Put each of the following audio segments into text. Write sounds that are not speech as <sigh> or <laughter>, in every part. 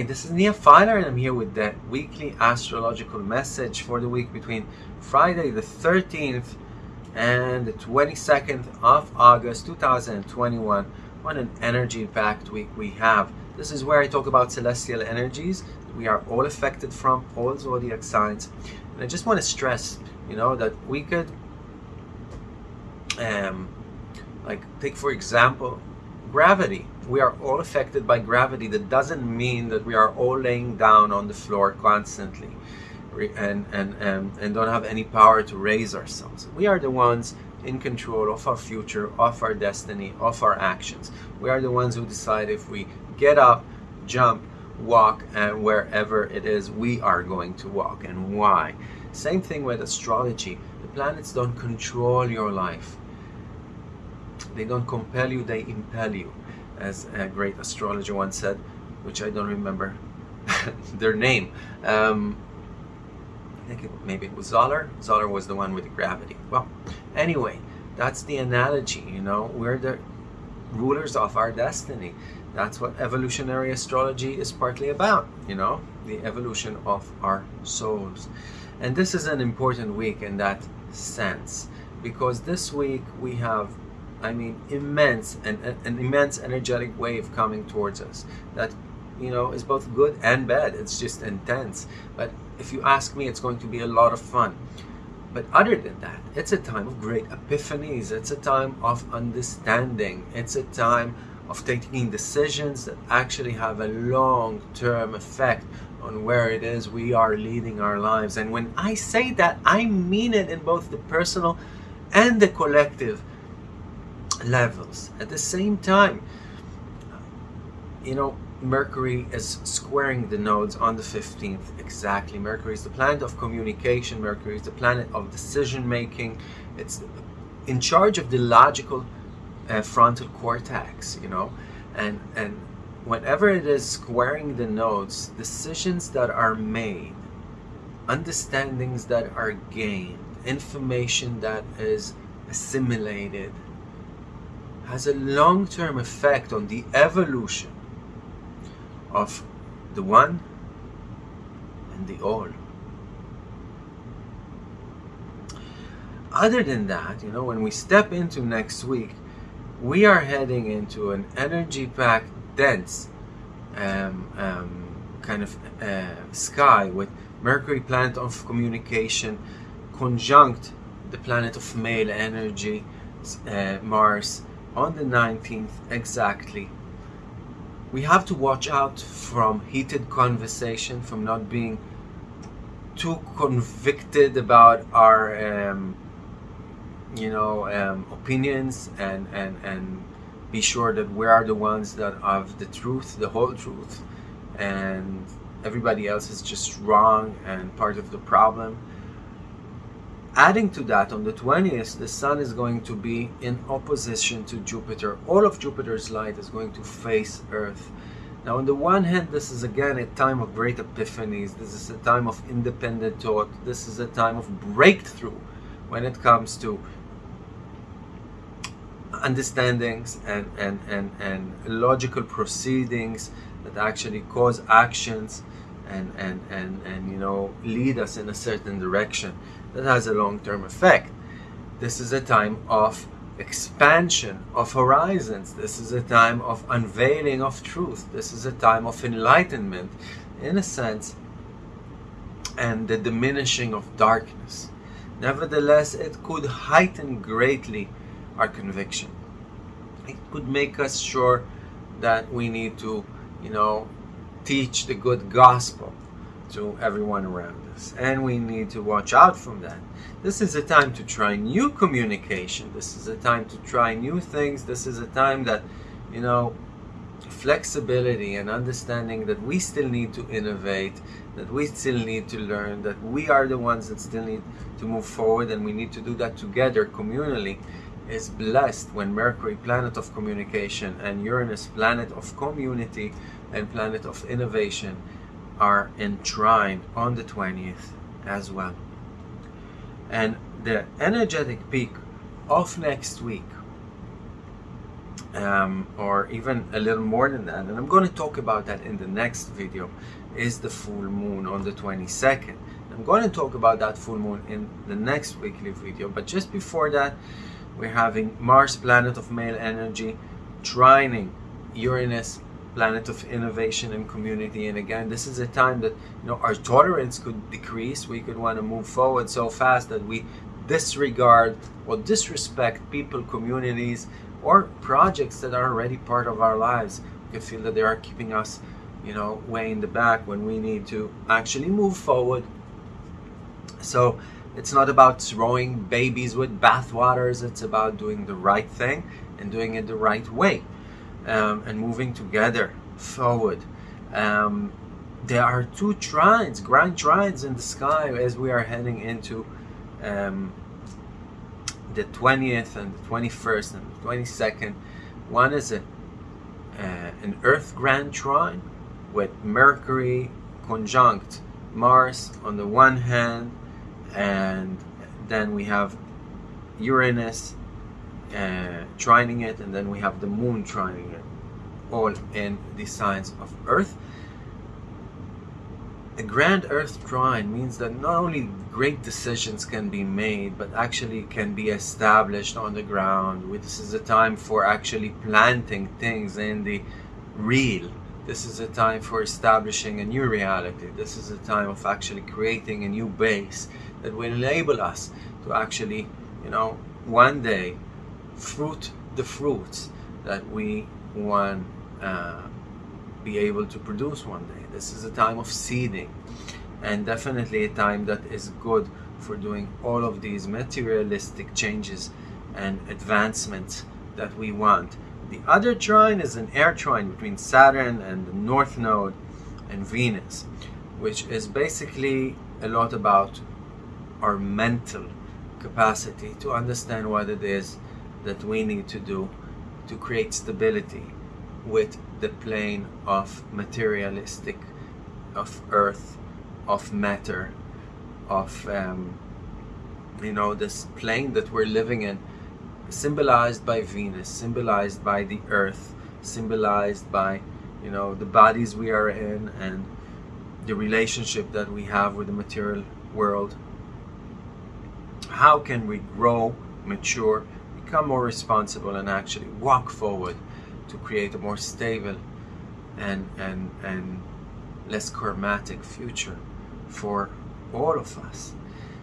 Hi, this is Nia Filer and I'm here with the weekly astrological message for the week between Friday the 13th and the 22nd of August 2021. What an energy-packed week we have. This is where I talk about celestial energies. We are all affected from all zodiac signs. And I just want to stress, you know, that we could, um, like, take for example, gravity. We are all affected by gravity. That doesn't mean that we are all laying down on the floor constantly and, and, and, and don't have any power to raise ourselves. We are the ones in control of our future, of our destiny, of our actions. We are the ones who decide if we get up, jump, walk, and wherever it is we are going to walk and why. Same thing with astrology. The planets don't control your life. They don't compel you, they impel you, as a great astrologer once said, which I don't remember <laughs> their name. Um, I think it, maybe it was Zoller. Zoller was the one with the gravity. Well, anyway, that's the analogy, you know, we're the rulers of our destiny. That's what evolutionary astrology is partly about, you know, the evolution of our souls. And this is an important week in that sense, because this week we have I mean, immense and an immense energetic wave coming towards us that you know is both good and bad. It's just intense. But if you ask me, it's going to be a lot of fun. But other than that, it's a time of great epiphanies. It's a time of understanding. It's a time of taking decisions that actually have a long-term effect on where it is we are leading our lives. And when I say that, I mean it in both the personal and the collective levels. At the same time, you know, Mercury is squaring the nodes on the 15th exactly. Mercury is the planet of communication. Mercury is the planet of decision making. It's in charge of the logical uh, frontal cortex, you know, and and whenever it is squaring the nodes, decisions that are made, understandings that are gained, information that is assimilated, has a long-term effect on the evolution of the one and the all. Other than that, you know, when we step into next week, we are heading into an energy-packed, dense um, um, kind of uh, sky with Mercury, planet of communication, conjunct the planet of male energy, uh, Mars, on the 19th exactly. We have to watch out from heated conversation from not being too convicted about our um, you know um, opinions and and and be sure that we are the ones that have the truth the whole truth. And everybody else is just wrong and part of the problem Adding to that, on the 20th, the Sun is going to be in opposition to Jupiter. All of Jupiter's light is going to face Earth. Now, on the one hand, this is again a time of great epiphanies. This is a time of independent thought. This is a time of breakthrough when it comes to understandings and, and, and, and logical proceedings that actually cause actions and, and, and, and, you know, lead us in a certain direction that has a long-term effect. This is a time of expansion of horizons. This is a time of unveiling of truth. This is a time of enlightenment, in a sense, and the diminishing of darkness. Nevertheless, it could heighten greatly our conviction. It could make us sure that we need to, you know, teach the good gospel to everyone around us. And we need to watch out from that. This is a time to try new communication. This is a time to try new things. This is a time that, you know, flexibility and understanding that we still need to innovate, that we still need to learn, that we are the ones that still need to move forward and we need to do that together communally is blessed when Mercury, planet of communication, and Uranus, planet of community and planet of innovation, are in trine on the 20th as well. And the energetic peak of next week um, or even a little more than that and I'm going to talk about that in the next video is the full moon on the 22nd I'm going to talk about that full moon in the next weekly video but just before that we're having Mars planet of male energy trining Uranus planet of innovation and community and again this is a time that you know our tolerance could decrease we could want to move forward so fast that we disregard or disrespect people communities or projects that are already part of our lives. We could feel that they are keeping us you know way in the back when we need to actually move forward. So it's not about throwing babies with bathwaters it's about doing the right thing and doing it the right way um, and moving together forward. Um, there are two trines, grand trines in the sky as we are heading into um, the 20th and the 21st and the 22nd. One is a, uh, an Earth grand trine with Mercury conjunct Mars on the one hand and then we have Uranus uh, trining it and then we have the moon trining it all in the signs of earth. A grand earth trine means that not only great decisions can be made but actually can be established on the ground. This is a time for actually planting things in the real. This is a time for establishing a new reality. This is a time of actually creating a new base that will enable us to actually you know one day fruit the fruits that we want uh, be able to produce one day. This is a time of seeding and definitely a time that is good for doing all of these materialistic changes and advancements that we want. The other trine is an air trine between Saturn and the North Node and Venus, which is basically a lot about our mental capacity to understand what it is that we need to do to create stability with the plane of materialistic, of earth, of matter, of, um, you know, this plane that we're living in, symbolized by Venus, symbolized by the earth, symbolized by, you know, the bodies we are in and the relationship that we have with the material world. How can we grow, mature, become more responsible and actually walk forward to create a more stable and and and less karmatic future for all of us.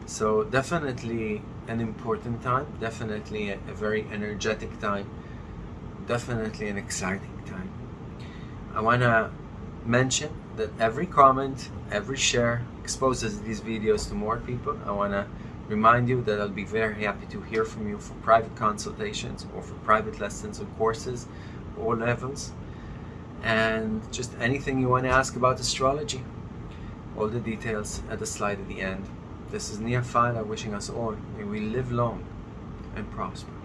So definitely an important time definitely a, a very energetic time definitely an exciting time. I want to mention that every comment every share exposes these videos to more people. I want to remind you that I'll be very happy to hear from you for private consultations or for private lessons or courses, all levels, and just anything you want to ask about astrology. All the details at the slide at the end. This is Nia wishing us all may we live long and prosper.